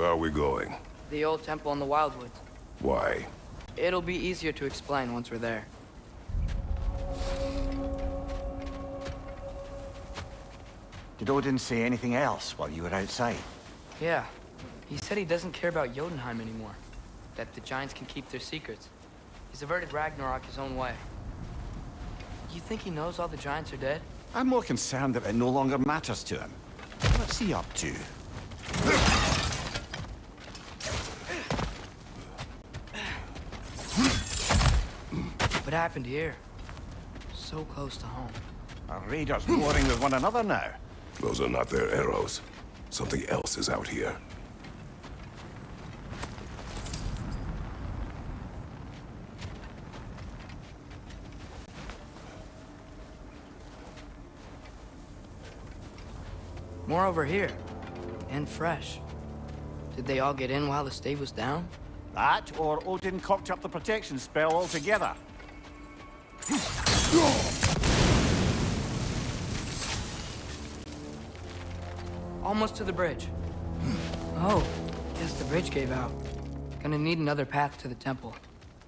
Where are we going? The old temple in the Wildwoods. Why? It'll be easier to explain once we're there. Did Odin say anything else while you were outside? Yeah. He said he doesn't care about Jotunheim anymore. That the Giants can keep their secrets. He's averted Ragnarok his own way. You think he knows all the Giants are dead? I'm more concerned that it no longer matters to him. What's he up to? What happened here? So close to home. Are raiders warring with one another now? Those are not their arrows. Something else is out here. More over here. And fresh. Did they all get in while the stave was down? That, or Odin cocked up the protection spell altogether. Almost to the bridge. Oh, guess the bridge gave out. Gonna need another path to the temple.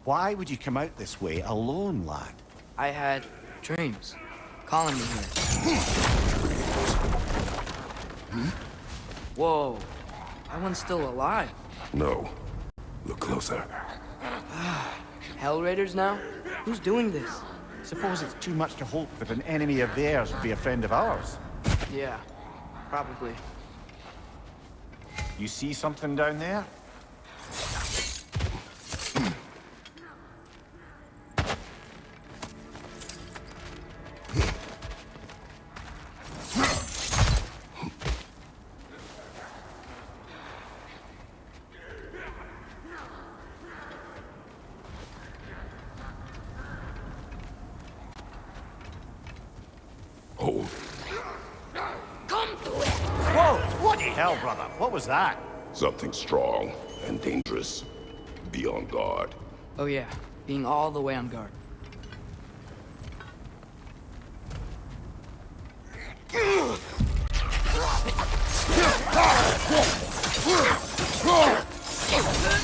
Why would you come out this way alone, lad? I had dreams calling me here. Whoa, that one's still alive. No. Look closer. Hell Raiders now? Who's doing this? Suppose it's too much to hope that an enemy of theirs would be a friend of ours. Yeah, probably. You see something down there? Was that? Something strong and dangerous. Be on guard. Oh yeah, being all the way on guard.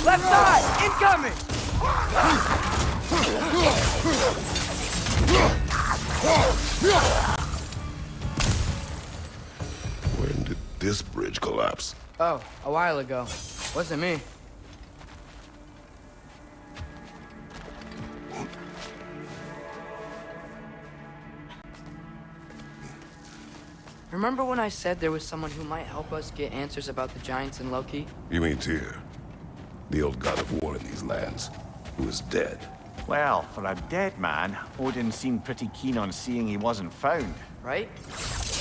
Left side! Incoming! When did this bridge collapse? Oh, a while ago. Wasn't me. Remember when I said there was someone who might help us get answers about the Giants and Loki? You mean Tyr? The old god of war in these lands, who is dead. Well, for a dead man, Odin seemed pretty keen on seeing he wasn't found. right?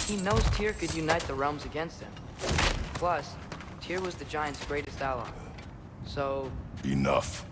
He knows Tyr could unite the realms against him. Plus, Tyr was the Giants' greatest ally. So, Enough.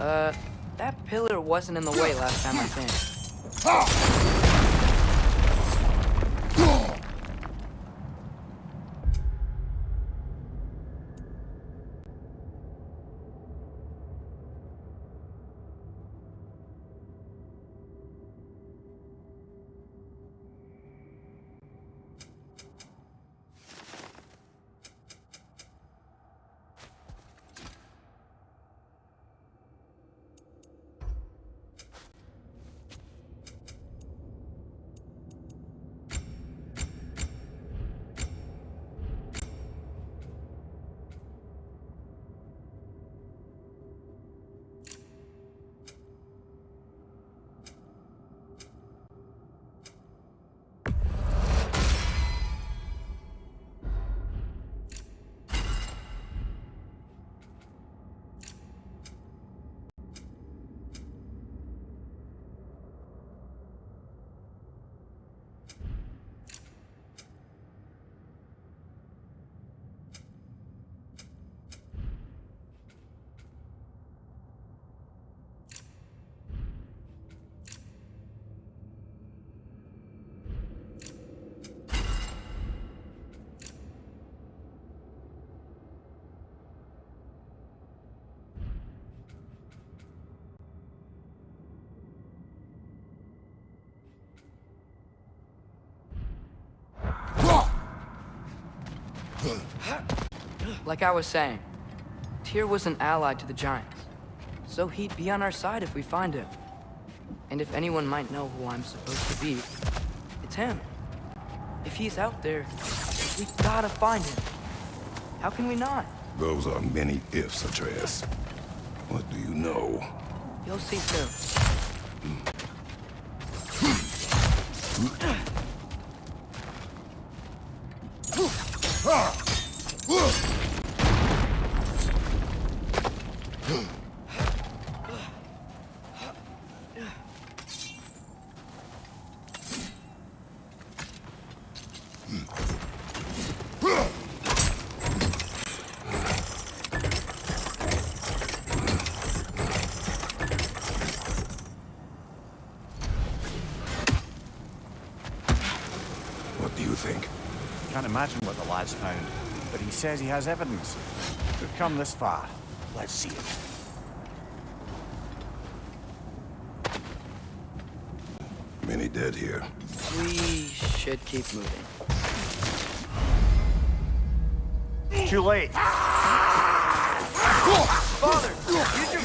Uh, that pillar wasn't in the way last time I think. Like I was saying, Tyr was an ally to the Giants. So he'd be on our side if we find him. And if anyone might know who I'm supposed to be, it's him. If he's out there, we gotta find him. How can we not? Those are many ifs, Atreus. What do you know? You'll see soon. Hmm. Imagine what the lad's found, but he says he has evidence. We've come this far. Let's see it. Many dead here. We should keep moving. Too late. Ah! Father,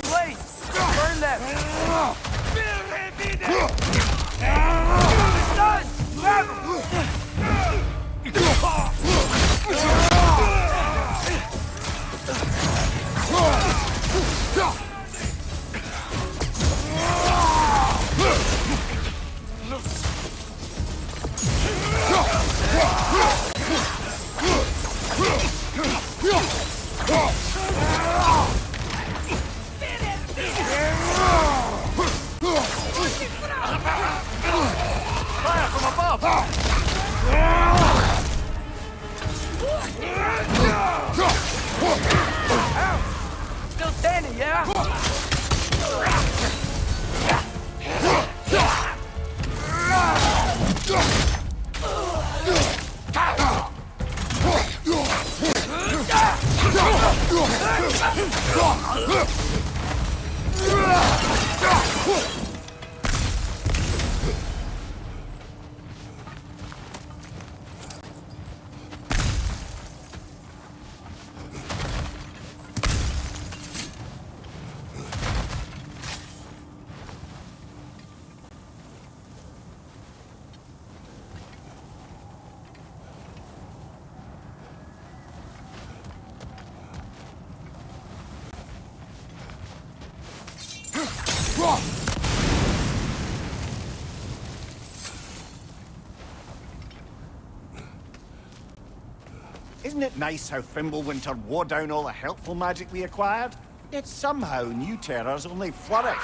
Isn't it nice how Fimbulwinter wore down all the helpful magic we acquired? Yet somehow new terrors only flourish.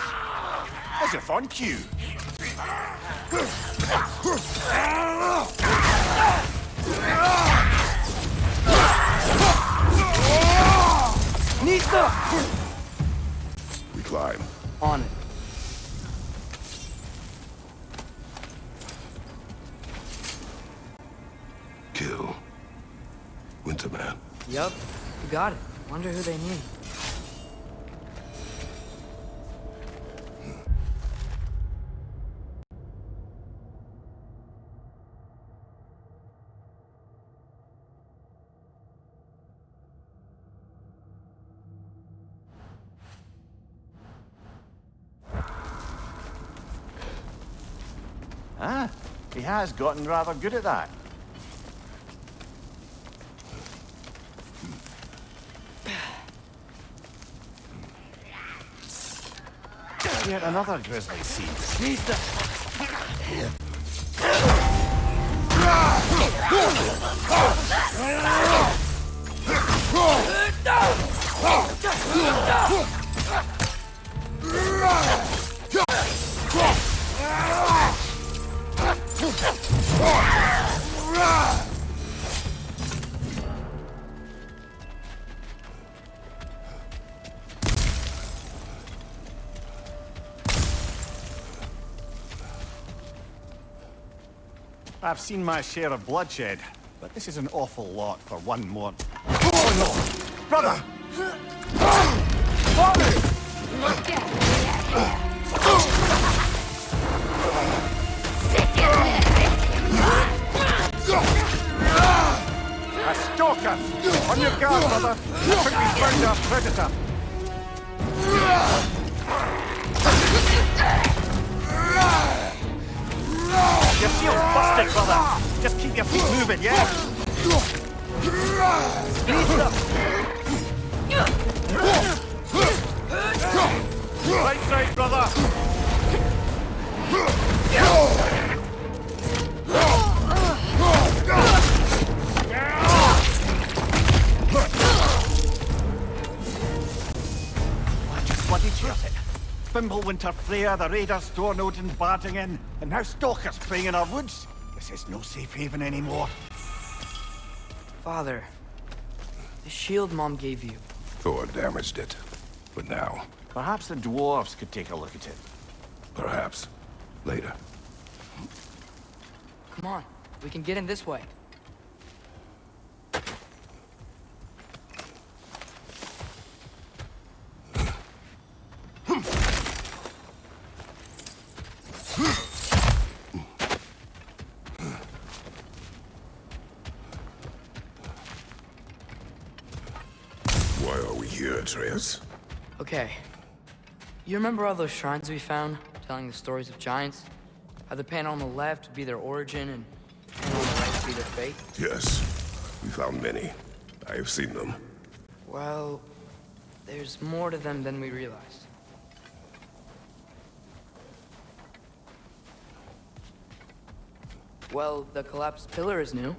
As if on cue. Nista! We climb. On it. Yup, you got it. Wonder who they need. Ah, he has gotten rather good at that. Yet another grisly scene. Nista! I've seen my share of bloodshed, but this is an awful lot for one more. Oh no! Brother! A stalker! On your guard, brother. Think we our predator. Your shield's busted, brother. Just keep your feet moving, yeah? Right side, brother. Fimbulwinter Freya, the raiders, Thorn Odin barging in, and now stalkers playing in our woods. This is no safe haven anymore. Father, the shield Mom gave you. Thor damaged it. But now, Perhaps the dwarves could take a look at it. perhaps, later. Come on, we can get in this way. Why are we here, Atreus? Okay. You remember all those shrines we found, telling the stories of giants? How the panel on the left would be their origin, and the panel on the right would be their fate? Yes, we found many. I have seen them. Well, there's more to them than we realized. Well, the collapsed pillar is new,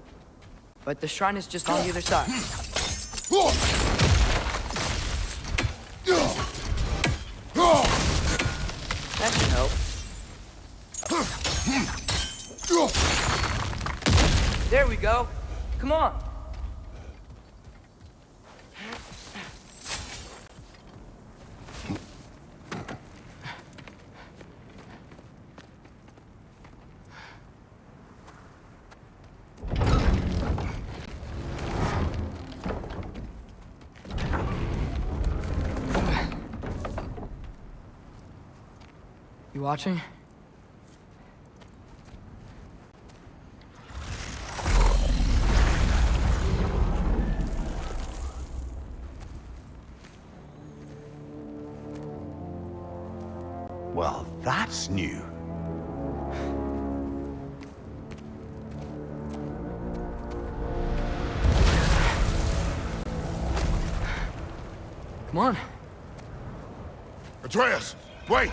but the shrine is just on the other side. Go. Come on. You watching? Come on. Atreus, wait!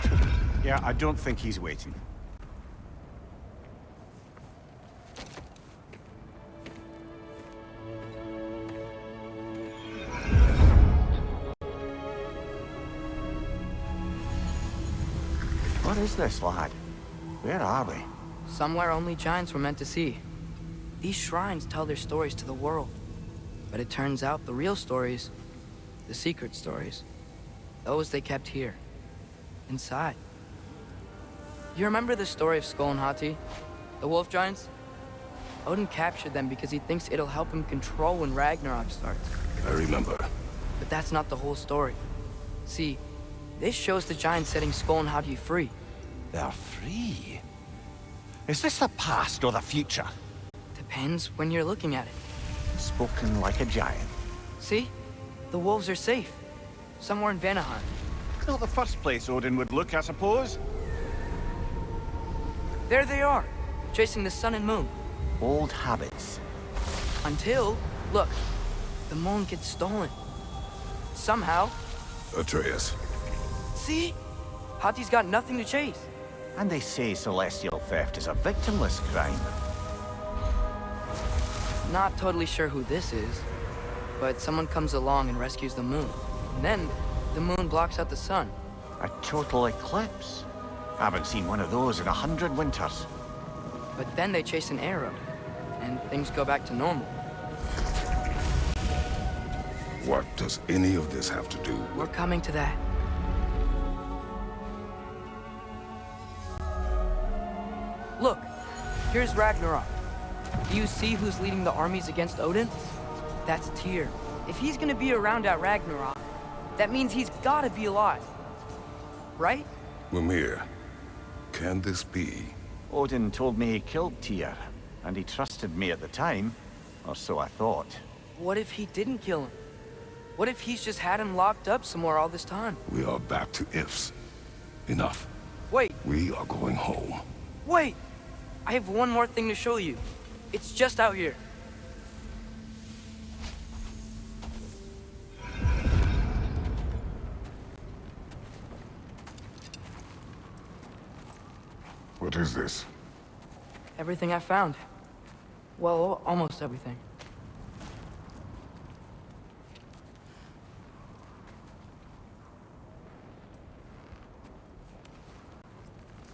Yeah, I don't think he's waiting. What is this, lad? Where are we? Somewhere only giants were meant to see. These shrines tell their stories to the world. But it turns out the real stories, the secret stories, those they kept here, inside. You remember the story of Sköll and Hati? The wolf giants? Odin captured them because he thinks it'll help him control when Ragnarok starts. I remember. But that's not the whole story. See, this shows the giants setting Sköll and Hati free. They're free. Is this the past or the future? Depends when you're looking at it. Spoken like a giant. See? The wolves are safe. Somewhere in Vanaheim. Not the first place Odin would look, I suppose. There they are, chasing the sun and moon. Old habits. Until, look, the moon gets stolen. Somehow. Atreus, See? Hati's got nothing to chase. And they say celestial theft is a victimless crime. Not totally sure who this is, but someone comes along and rescues the moon. And then, the moon blocks out the sun. A total eclipse. I Haven't seen one of those in a hundred winters. But then they chase an arrow, and things go back to normal. what does any of this have to do We're coming to that. Look, here's Ragnarok. Do you see who's leading the armies against Odin? That's Tyr. If he's gonna be around at Ragnarok, that means he's gotta be alive. Right? Mimir, can this be? Odin told me he killed Tyr, and he trusted me at the time, or so I thought. What if he didn't kill him? What if he's just had him locked up somewhere all this time? We are back to ifs. Enough. Wait, We are going home. wait! I have one more thing to show you. It's just out here. What is this? Everything I found. Well, almost everything.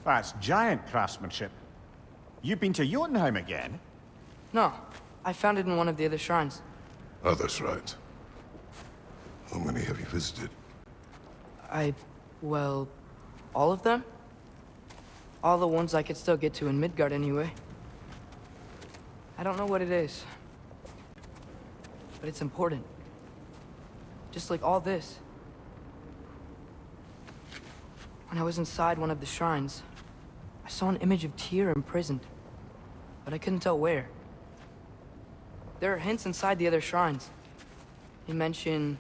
Ah, that's giant craftsmanship. You've been to Jotunheim again? No, I found it in one of the other shrines. Oh, other shrines. How many have you visited? I... well... all of them? All the ones I could still get to in Midgard anyway. I don't know what it is. But it's important. Just like all this. When I was inside one of the shrines, I saw an image of Tyr imprisoned. But I couldn't tell where. There are hints inside the other shrines. They mention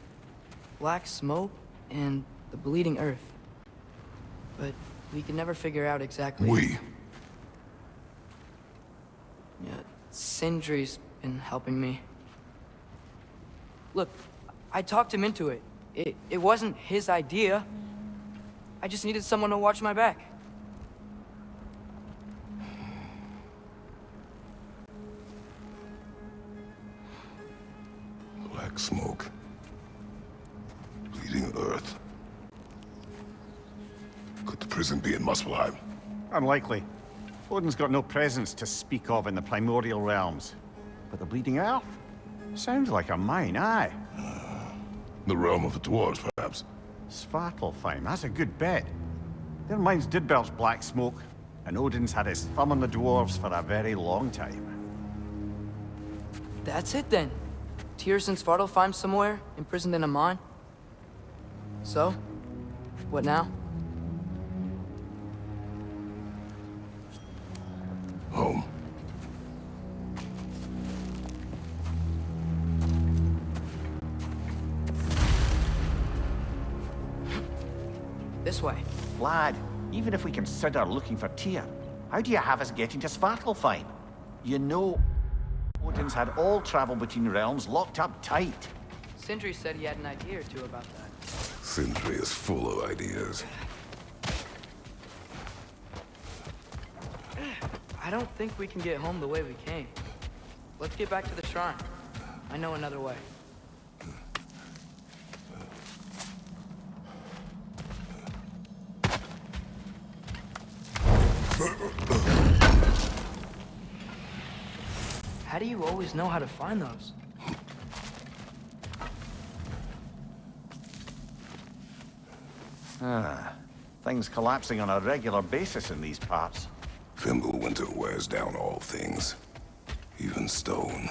black smoke and the bleeding earth. But we can never figure out exactly. We. Yeah, Sindri's been helping me. Look, I talked him into it. It, it wasn't his idea. I just needed someone to watch my back. Unlikely. Odin's got no presence to speak of in the primordial realms. But the Bleeding Earth? Sounds like a mine, aye. The realm of the dwarves, perhaps. Svartalfheim, that's a good bet. Their mines did belch black smoke, and Odin's had his thumb on the dwarves for a very long time. That's it then. Tyr's in Svartalfheim somewhere, imprisoned in a mine. So, what now? Even if we consider looking for Tyr, how do you have us getting to Svartalfheim? You know, Odin's had all travel between realms locked up tight. Sindri said he had an idea or two about that. Sindri is full of ideas. I don't think we can get home the way we came. Let's get back to the shrine. I know another way. How do you always know how to find those? Ah, things collapsing on a regular basis in these parts. Fimbulwinter wears down all things. Even stone.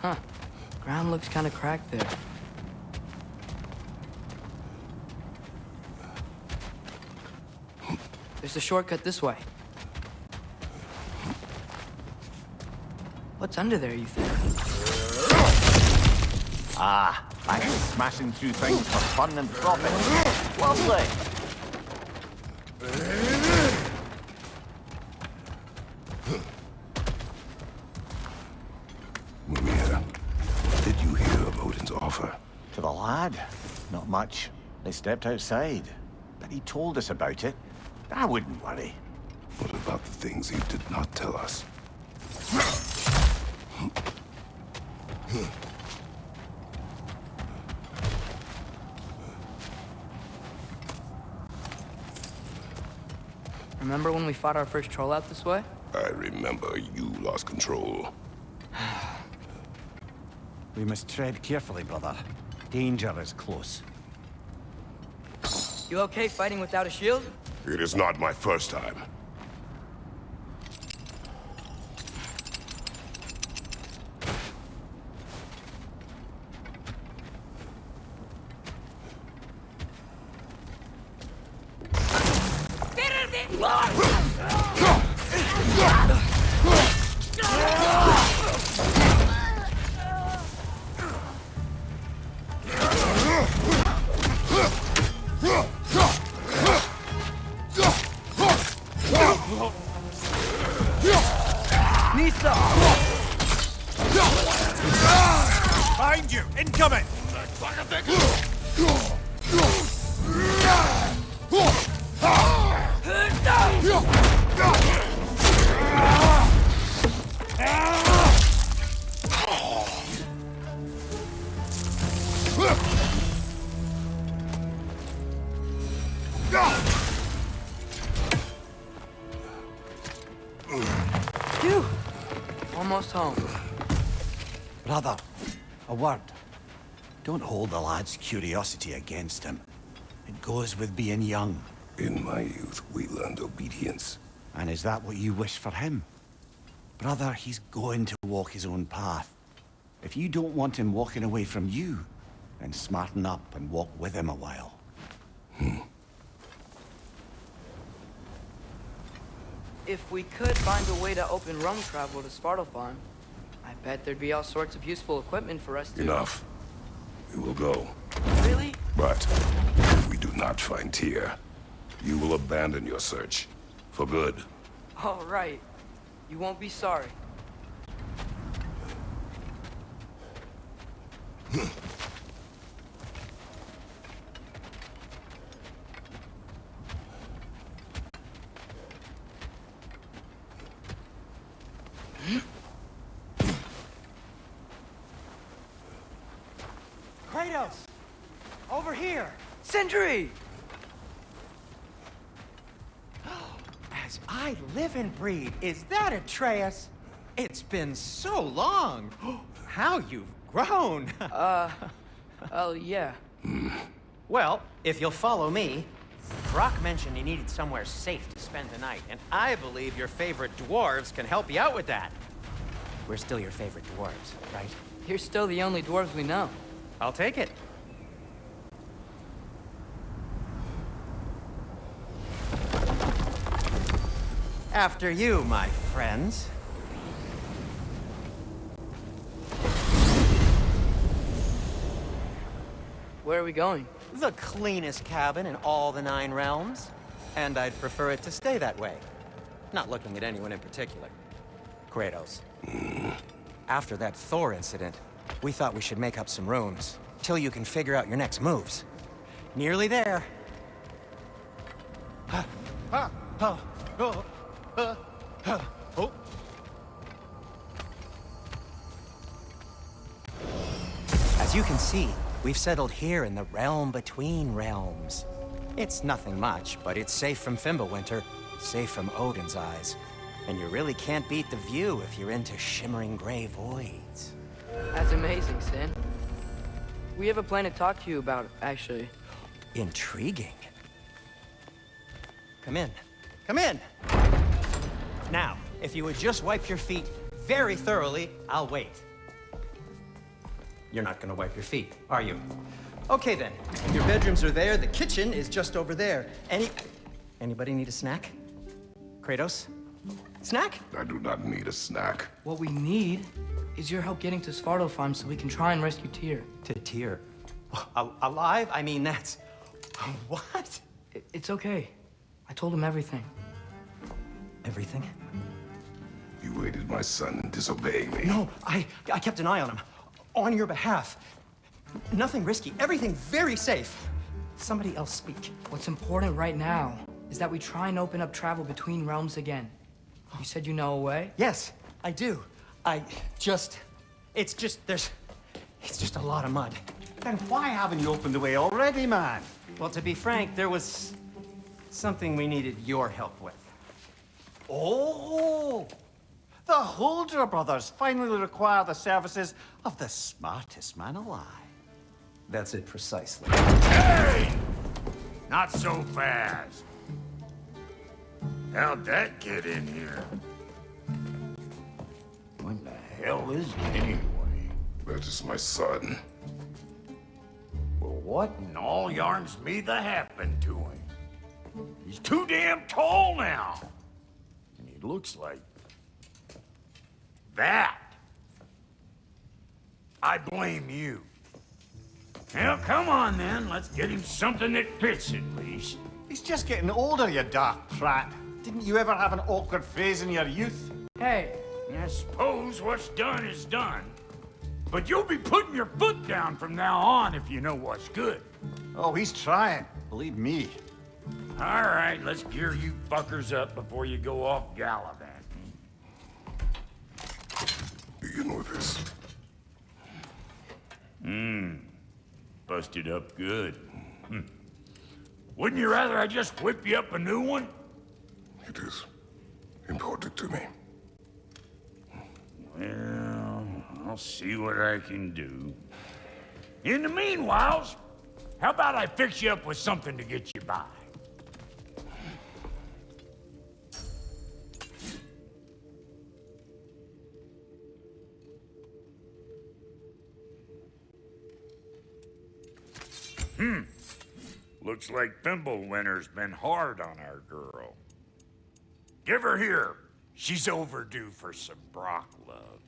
Huh. Ground looks kind of cracked there. There's a shortcut this way. What's under there, you think? Ah, back to smashing through things for fun and profit. Lovely. Mimir, what did you hear of Odin's offer? To the lad? Not much. They stepped outside. But he told us about it. I wouldn't worry. What about the things he did not tell us? Remember when we fought our first troll out this way? I remember you lost control. We must tread carefully, brother. Danger is close. You okay fighting without a shield? It is not my first time. Don't hold the lad's curiosity against him. It goes with being young. In my youth, we learned obedience. And is that what you wish for him? Brother, he's going to walk his own path. If you don't want him walking away from you, then smarten up and walk with him a while. Hmm. If we could find a way to open realm travel to Svartalfheim, I bet there'd be all sorts of useful equipment for us to... Enough. We will go. Really? But if we do not find Tyr, you will abandon your search. For good. All right. You won't be sorry. Hmm. Kratos! Over here! Sentry! As I breathe, is that Atreus? It's been so long! How you've grown! uh, Oh, yeah. well, if you'll follow me, Brok mentioned he needed somewhere safe to spend the night, and I believe your favorite dwarves can help you out with that. We're still your favorite dwarves, right? You're still the only dwarves we know. I'll take it. After you, my friends. Where are we going? The cleanest cabin in all the Nine Realms. And I'd prefer it to stay that way. Not looking at anyone in particular. Kratos. Mm. After that Thor incident, we thought we should make up some rooms, till you can figure out your next moves. Nearly there. Oh. As you can see, we've settled here in the realm between realms. It's nothing much, but it's safe from Fimbulwinter, safe from Odin's eyes. And you really can't beat the view if you're into shimmering gray voids. That's amazing, Sin. We have a plan to talk to you about, actually. Intriguing. Come in. Come in! Now, if you would just wipe your feet very thoroughly, I'll wait. You're not gonna wipe your feet, are you? Okay then. Your bedrooms are there, the kitchen is just over there. Any... Anybody need a snack? Kratos? Snack? I do not need a snack. What we need is your help getting to Svartalfheim so we can try and rescue Tyr. To Tyr. Al- alive? I mean, that's... What? I- It's okay. I told him everything. Everything? You aided my son in disobeying me. No, I, I kept an eye on him. On your behalf. Nothing risky. Everything very safe. Somebody else speak. What's important right now is that we try and open up travel between realms again. You said you know a way? Yes, I do. I just... It's just, there's... It's just a lot of mud. Then why haven't you opened the way already, man? Well, to be frank, there was something we needed your help with. Oh! The Huldra brothers finally require the services of the smartest man alive. That's it precisely. Hey! Not so fast. How'd that get in here? When the hell is it anyway? That is my son. Well, what in all yarns me the happened to him? He's too damn tall now. And he looks like... that. I blame you. Well, come on then. Let's get him something that fits at least. He's just getting older, you dark prat. Didn't you ever have an awkward phase in your youth? Hey, I suppose what's done is done. But you'll be putting your foot down from now on if you know what's good. Oh, he's trying. Believe me. All right, let's gear you fuckers up before you go off gallivanting. Begin with this. Hmm. Busted up good. Hmm. Wouldn't you rather I just whip you up a new one? It is important to me. Well, I'll see what I can do. In the meanwhile, how about I fix you up with something to get you by? Looks like Fimbulwinter's been hard on our girl. Give her here. She's overdue for some Brok love.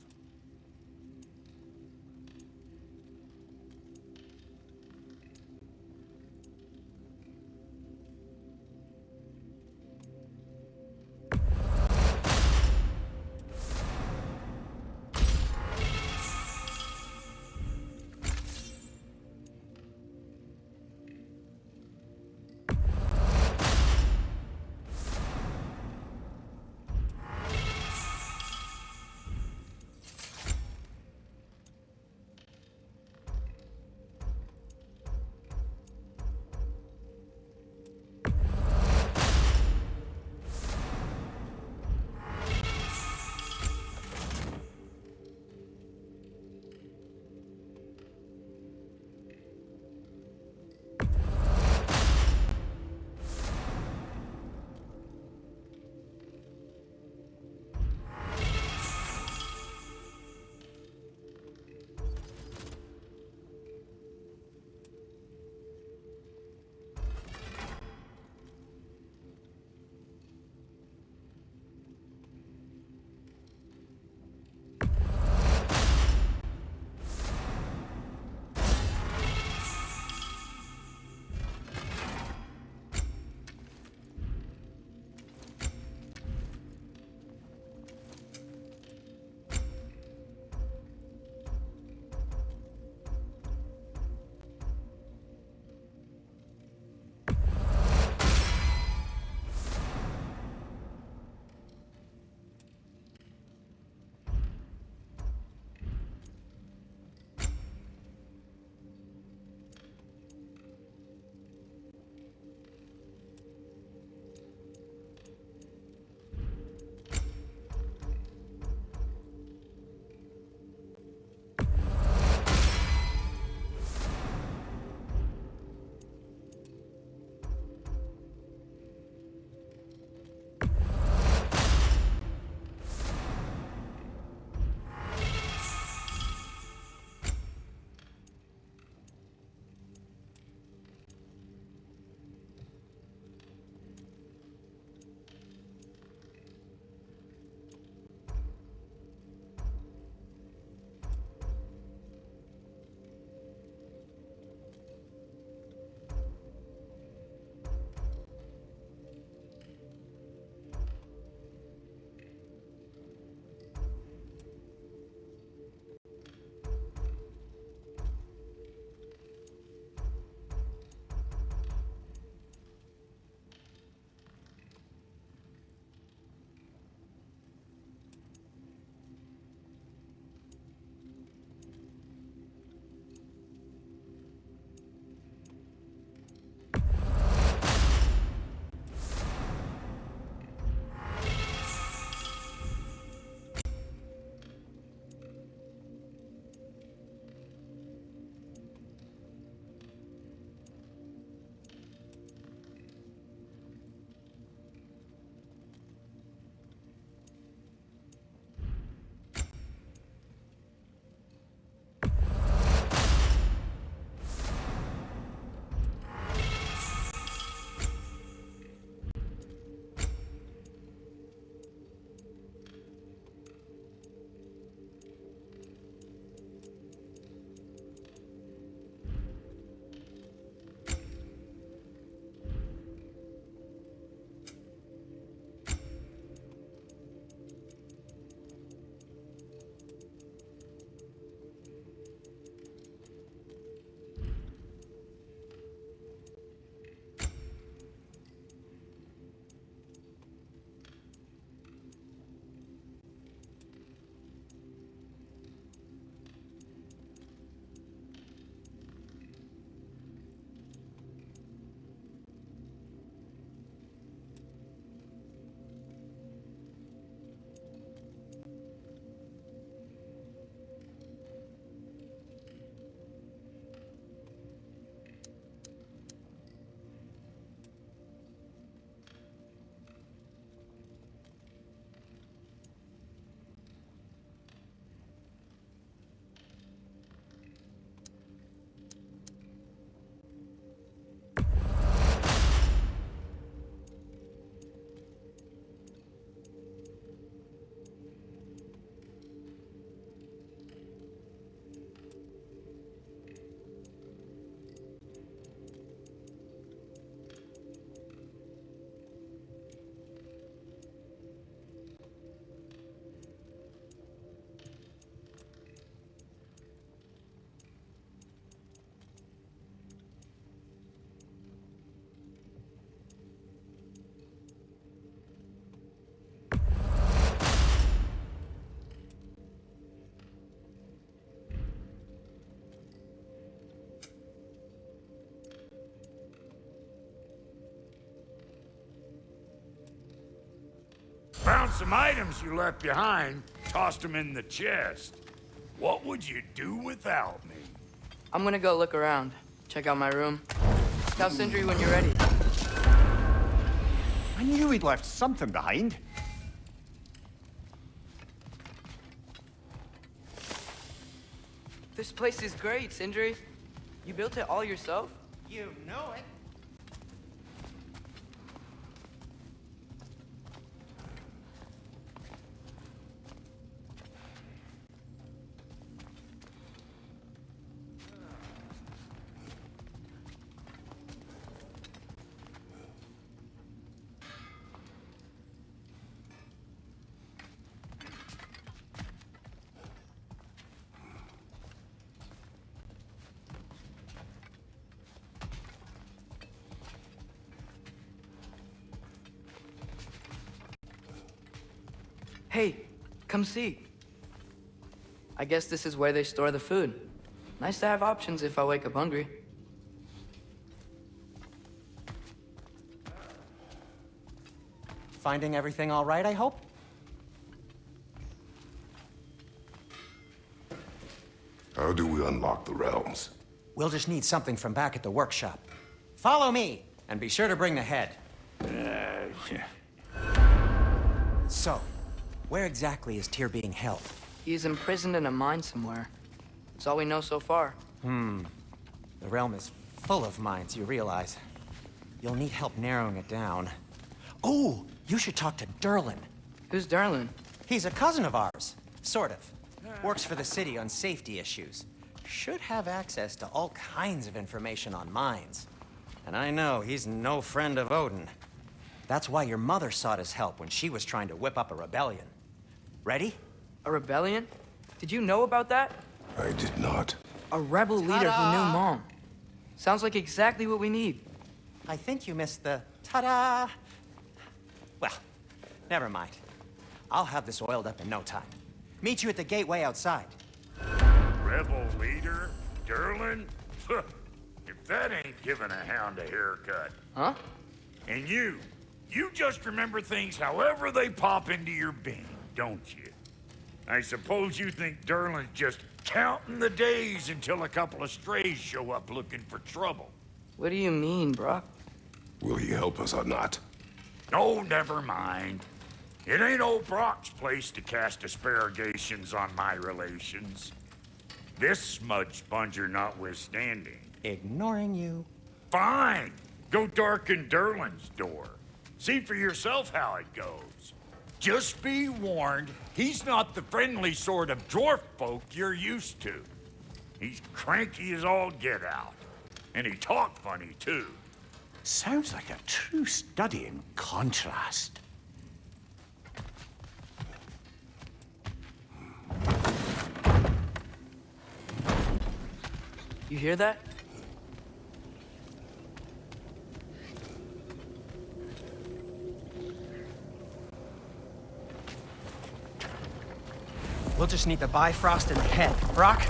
Found some items you left behind, tossed them in the chest. What would you do without me? I'm gonna go look around. Check out my room. Tell Sindri when you're ready. I knew he'd left something behind. This place is great, Sindri. You built it all yourself? You know it. Hey, come see. I guess this is where they store the food. Nice to have options if I wake up hungry. Finding everything all right, I hope? How do we unlock the realms? We'll just need something from back at the workshop. Follow me, and be sure to bring the head. Uh, yeah. So, where exactly is Tyr being held? He's imprisoned in a mine somewhere. That's all we know so far. Hmm. The realm is full of mines, you realize. You'll need help narrowing it down. Oh, you should talk to Durlin. Who's Durlin? He's a cousin of ours, sort of. Works for the city on safety issues. Should have access to all kinds of information on mines. And I know he's no friend of Odin. That's why your mother sought his help when she was trying to whip up a rebellion. Ready? A rebellion? Did you know about that? I did not. A rebel leader who knew Mom. Sounds like exactly what we need. I think you missed the ta-da. Well, never mind. I'll have this oiled up in no time. Meet you at the gateway outside. Rebel leader? Durlin? if that ain't giving a hound a haircut. Huh? And you, you just remember things however they pop into your being, don't you? I suppose you think Durlin's just counting the days until a couple of strays show up looking for trouble. What do you mean, Brok? Will he help us or not? No, never mind. It ain't old Brok's place to cast asparagations on my relations. This smudge sponger notwithstanding. Ignoring you. Fine. Go darken Durlin's door. See for yourself how it goes. Just be warned, he's not the friendly sort of dwarf folk you're used to. He's cranky as all get out. And he talk funny, too. Sounds like a true study in contrast. You hear that? We'll just need the Bifrost in the head. Brok,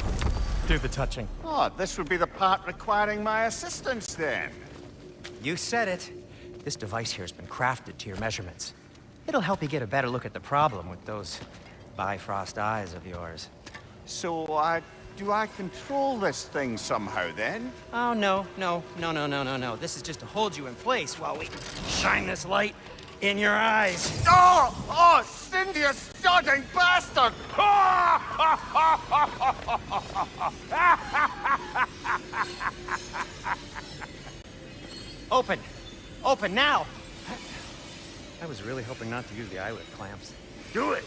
do the touching. Oh, this would be the part requiring my assistance then. You said it. This device here has been crafted to your measurements. It'll help you get a better look at the problem with those Bifrost eyes of yours. So, uh, do I control this thing somehow then? Oh, no, no, no, no, no, no, no. This is just to hold you in place while we shine this light in your eyes. Oh! Oh, Sindri, you sodding bastard! Open! Open now! I was really hoping not to use the eyelid clamps. Do it.